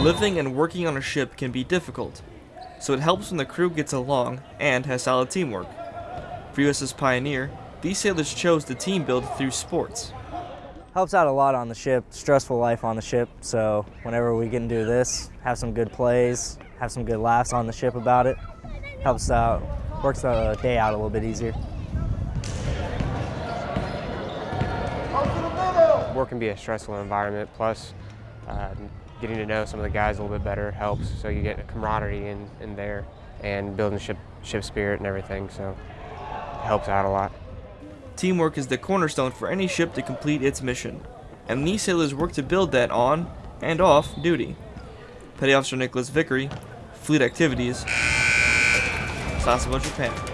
Living and working on a ship can be difficult, so it helps when the crew gets along and has solid teamwork. For USS Pioneer, these sailors chose to team build through sports. Helps out a lot on the ship, stressful life on the ship, so whenever we can do this, have some good plays, have some good laughs on the ship about it, helps out, works the day out a little bit easier. Work can be a stressful environment, plus uh, getting to know some of the guys a little bit better helps, so you get a camaraderie in, in there and building ship, ship spirit and everything, so it helps out a lot. Teamwork is the cornerstone for any ship to complete its mission, and these sailors work to build that on and off duty. Petty Officer Nicholas Vickery, Fleet Activities, Sasebo, Japan.